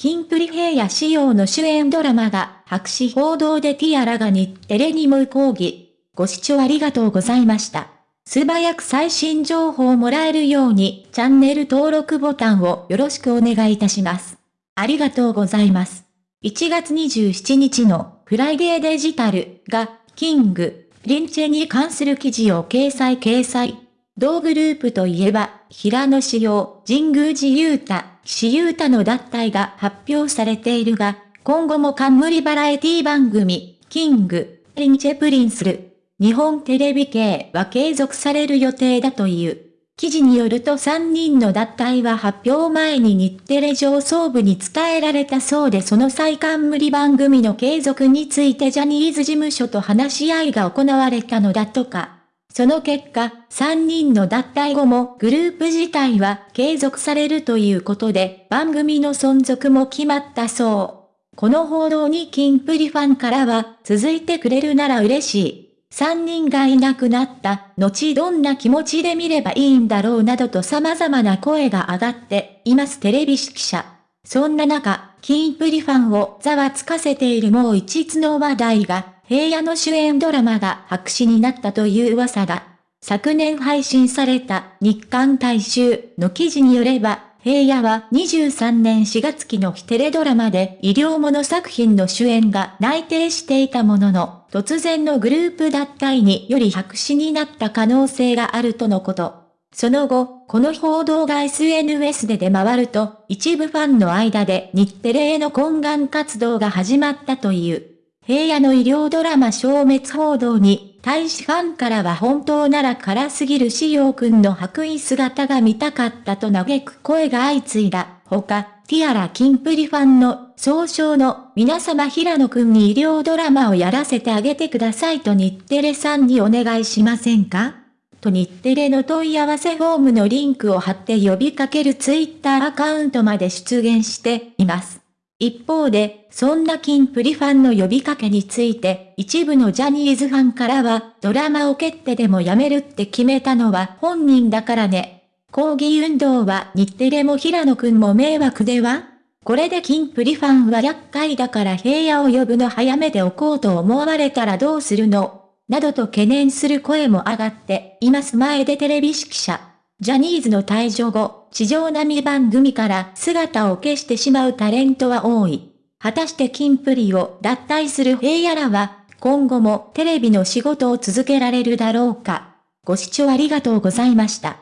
キンプリ平野仕様の主演ドラマが白紙報道でティアラが日テレにも抗議。ご視聴ありがとうございました。素早く最新情報をもらえるようにチャンネル登録ボタンをよろしくお願いいたします。ありがとうございます。1月27日のフライデーデジタルがキング、リンチェに関する記事を掲載掲載。同グループといえば、平野志陽、神宮寺勇太、岸優太の脱退が発表されているが、今後も冠バラエティ番組、 King & Princeる、日本テレビ系は継続される予定だという。記事によると3人の脱退は発表前に日テレ上層部に伝えられたそうでその再冠番組の継続についてジャニーズ事務所と話し合いが行われたのだとか。その結果、3人の脱退後もグループ自体は継続されるということで、番組の存続も決まったそう。この報道にキンプリファンからは、続いてくれるなら嬉しい。3人がいなくなった後どんな気持ちで見ればいいんだろうなどと様々な声が上がっていますテレビ記者。そんな中、キンプリファンをざわつかせているもう一つの話題が、平野の主演ドラマが白紙になったという噂が、昨年配信された日韓大衆の記事によれば、平野は23年4月期のテレドラマで医療もの作品の主演が内定していたものの、突然のグループ脱退により白紙になった可能性があるとのこと。その後、この報道が SNS で出回ると、一部ファンの間で日テレへの懇願活動が始まったという。平野の医療ドラマ消滅報道に、大使ファンからは本当なら辛すぎる仕様くんの白衣姿が見たかったと嘆く声が相次いだ。ほか、ティアラキンプリファンの総称の皆様平野くんに医療ドラマをやらせてあげてくださいと日テレさんにお願いしませんか？と日テレの問い合わせフォームのリンクを貼って呼びかけるツイッターアカウントまで出現しています。一方で、そんなキンプリファンの呼びかけについて、一部のジャニーズファンからは、ドラマを蹴ってでもやめるって決めたのは本人だからね。抗議運動は日テレも平野くんも迷惑では？これでキンプリファンは厄介だから平野を呼ぶの早めておこうと思われたらどうするの？などと懸念する声も上がっています前でテレビ記者。ジャニーズの退場後、地上波番組から姿を消してしまうタレントは多い。果たしてキンプリを脱退する平野らは、今後もテレビの仕事を続けられるだろうか。ご視聴ありがとうございました。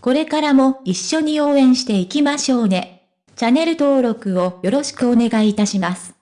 これからも一緒に応援していきましょうね。チャンネル登録をよろしくお願いいたします。